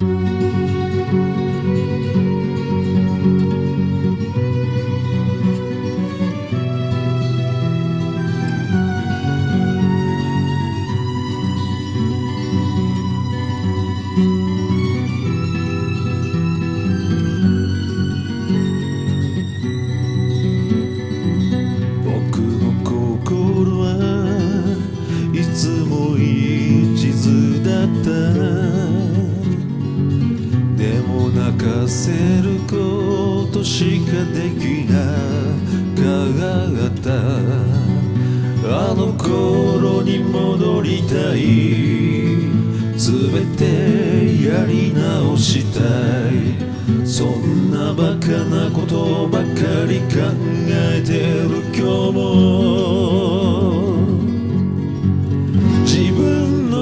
僕の心はいつもせることしかできなかった。あの頃に戻りたい。全てやり直したい。そんなバカなことばかり考えてる今日も。自分の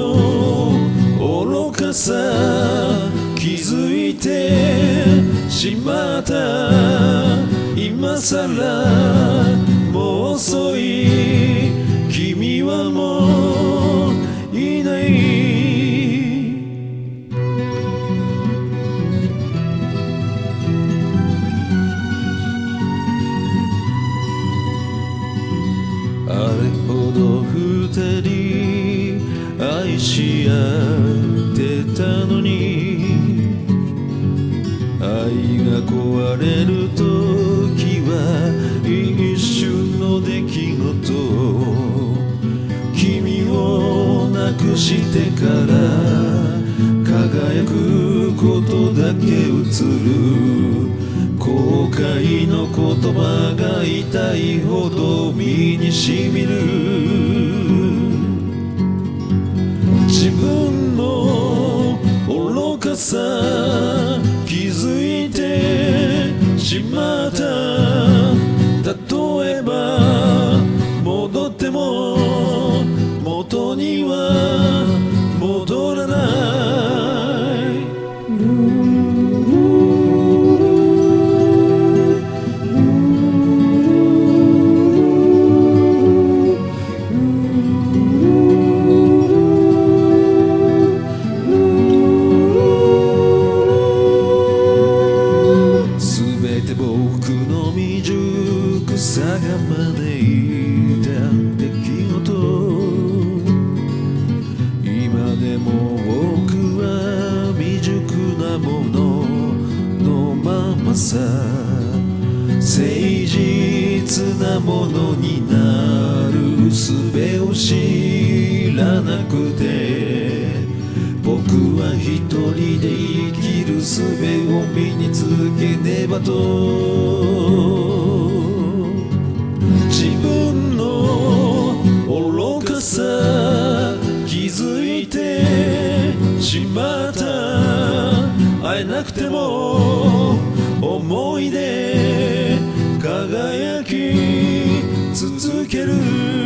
愚かさ気づいてしまった今さらもう遅い君はもういない。あれほど二人愛し合ってたのに。が壊れる時は一瞬の出来事君を亡くしてから輝くことだけ映る。後悔の言葉が痛いほど身にしみる。自分の愚かさしまった未熟さが招いた出来事今でも僕は未熟なもののままさ誠実なものになる術を知らなくて僕は一人で生きる術を身につけねばと。自分の愚かさ気づいてしまった。会えなくても思い出輝き続ける。